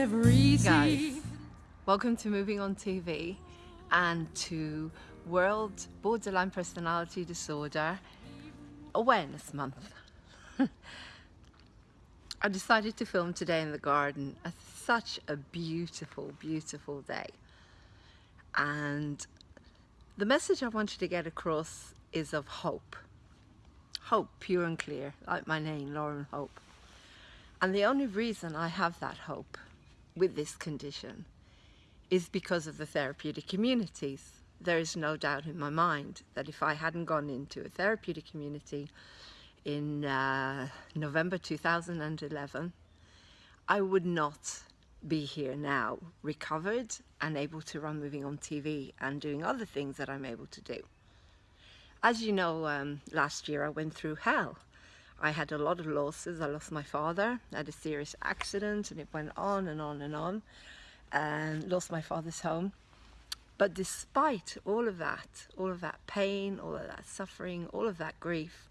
Guys, welcome to Moving on TV and to World Borderline Personality Disorder Awareness Month. I decided to film today in the garden. It's such a beautiful, beautiful day. And the message I wanted to get across is of hope. Hope, pure and clear, like my name, Lauren Hope. And the only reason I have that hope with this condition is because of the therapeutic communities. There is no doubt in my mind that if I hadn't gone into a therapeutic community in uh, November 2011, I would not be here now, recovered and able to run Moving on TV and doing other things that I'm able to do. As you know, um, last year I went through hell. I had a lot of losses. I lost my father, I had a serious accident and it went on and on and on and lost my father's home. But despite all of that, all of that pain, all of that suffering, all of that grief,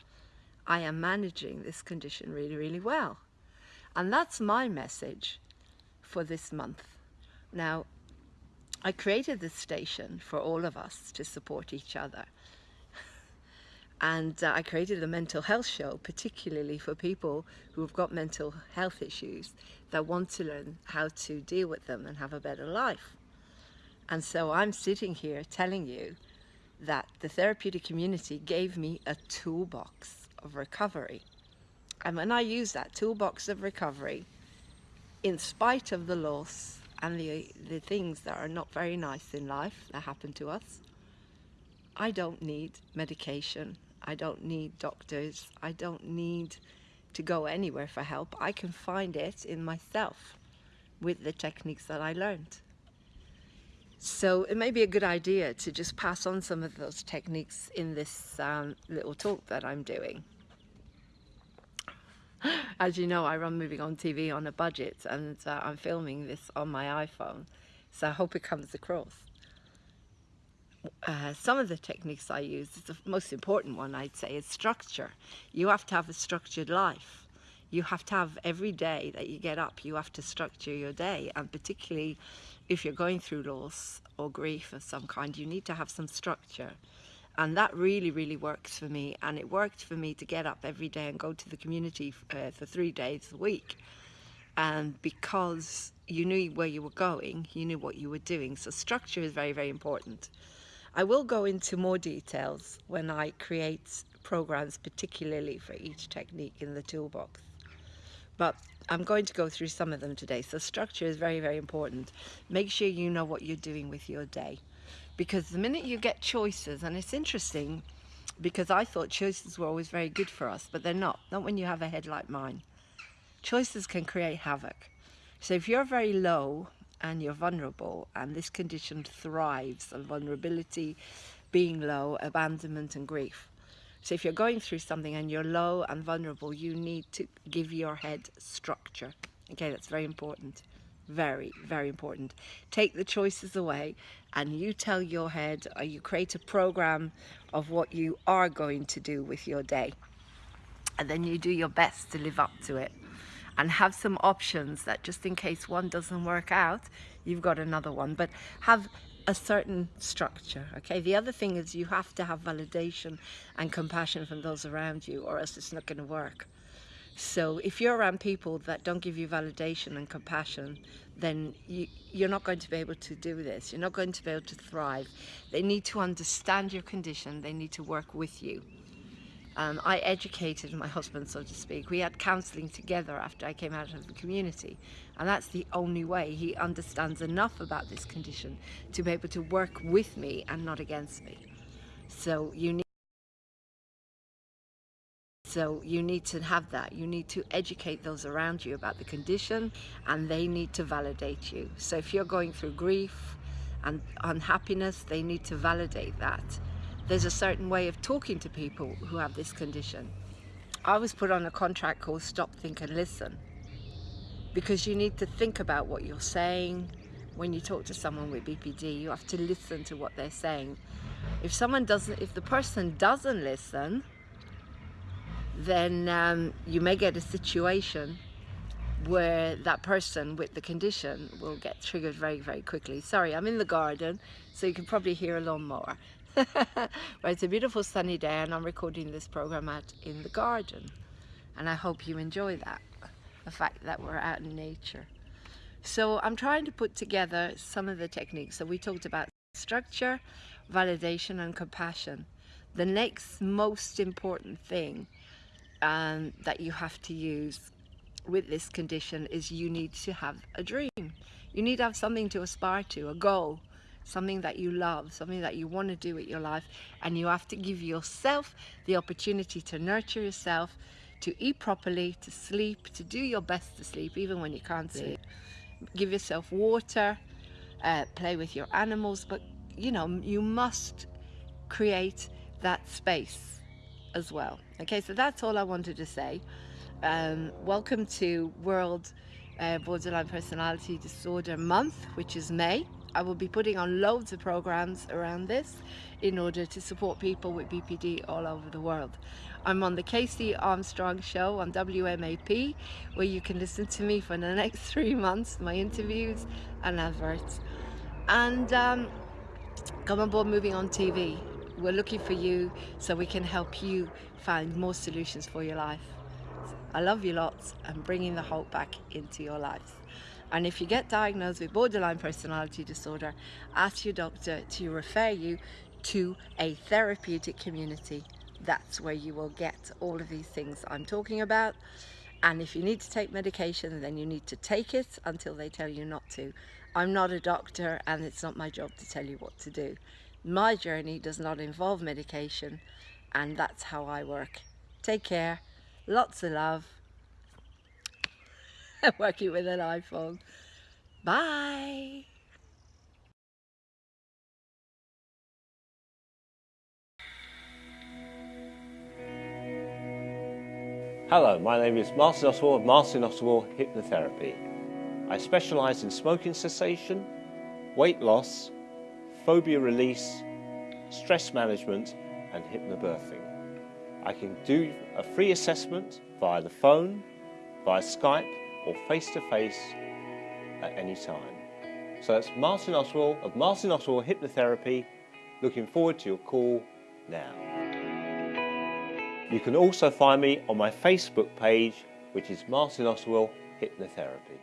I am managing this condition really, really well. And that's my message for this month. Now, I created this station for all of us to support each other. And uh, I created a mental health show, particularly for people who have got mental health issues that want to learn how to deal with them and have a better life. And so I'm sitting here telling you that the therapeutic community gave me a toolbox of recovery. And when I use that toolbox of recovery, in spite of the loss and the, the things that are not very nice in life that happen to us, I don't need medication. I don't need doctors. I don't need to go anywhere for help. I can find it in myself with the techniques that I learned. So it may be a good idea to just pass on some of those techniques in this um, little talk that I'm doing. As you know, I run Moving On TV on a budget and uh, I'm filming this on my iPhone, so I hope it comes across. Uh, some of the techniques I use, the most important one I'd say is structure. You have to have a structured life. You have to have every day that you get up, you have to structure your day and particularly if you're going through loss or grief of some kind, you need to have some structure. And that really, really works for me. And it worked for me to get up every day and go to the community uh, for three days a week. And because you knew where you were going, you knew what you were doing. So structure is very, very important. I will go into more details when I create programs, particularly for each technique in the toolbox. But I'm going to go through some of them today. So structure is very, very important. Make sure you know what you're doing with your day. Because the minute you get choices, and it's interesting because I thought choices were always very good for us, but they're not. Not when you have a head like mine. Choices can create havoc. So if you're very low and you're vulnerable and this condition thrives on vulnerability, being low, abandonment and grief, so if you're going through something and you're low and vulnerable, you need to give your head structure. Okay, that's very important. Very, very important. Take the choices away and you tell your head or you create a program of what you are going to do with your day. And then you do your best to live up to it and have some options that just in case one doesn't work out, you've got another one. But have a certain structure okay? The other thing is you have to have validation and compassion from those around you or else it's not going to work. So if you're around people that don't give you validation and compassion then you, you're not going to be able to do this. You're not going to be able to thrive. They need to understand your condition. They need to work with you um, I educated my husband, so to speak. We had counselling together after I came out of the community. And that's the only way he understands enough about this condition to be able to work with me and not against me. So you need so you need to have that. You need to educate those around you about the condition and they need to validate you. So if you're going through grief and unhappiness, they need to validate that there's a certain way of talking to people who have this condition. I was put on a contract called Stop, Think and Listen because you need to think about what you're saying. When you talk to someone with BPD, you have to listen to what they're saying. If someone doesn't, if the person doesn't listen, then um, you may get a situation where that person with the condition will get triggered very, very quickly. Sorry, I'm in the garden, so you can probably hear a lawnmower. but it's a beautiful sunny day and I'm recording this program out in the garden. And I hope you enjoy that, the fact that we're out in nature. So I'm trying to put together some of the techniques. So we talked about structure, validation and compassion. The next most important thing um, that you have to use with this condition is you need to have a dream. You need to have something to aspire to, a goal, something that you love, something that you want to do with your life. And you have to give yourself the opportunity to nurture yourself, to eat properly, to sleep, to do your best to sleep, even when you can't sleep. Give yourself water, uh, play with your animals, but you know, you must create that space as well. Okay, so that's all I wanted to say. Um, welcome to World uh, Borderline Personality Disorder Month, which is May. I will be putting on loads of programs around this in order to support people with BPD all over the world. I'm on the Casey Armstrong show on WMAP where you can listen to me for the next three months, my interviews and adverts. And um, come on board Moving on TV. We're looking for you so we can help you find more solutions for your life. I love you lots and bringing the hope back into your lives. And if you get diagnosed with borderline personality disorder, ask your doctor to refer you to a therapeutic community. That's where you will get all of these things I'm talking about. And if you need to take medication, then you need to take it until they tell you not to. I'm not a doctor and it's not my job to tell you what to do. My journey does not involve medication and that's how I work. Take care Lots of love. Working with an iPhone. Bye. Hello, my name is Martin Oswald of Martin Oswald Hypnotherapy. I specialise in smoking cessation, weight loss, phobia release, stress management and hypnobirthing. I can do a free assessment via the phone, via Skype or face-to-face -face at any time. So that's Martin Oswald of Martin Oswald Hypnotherapy. Looking forward to your call now. You can also find me on my Facebook page which is Martin Oswald Hypnotherapy.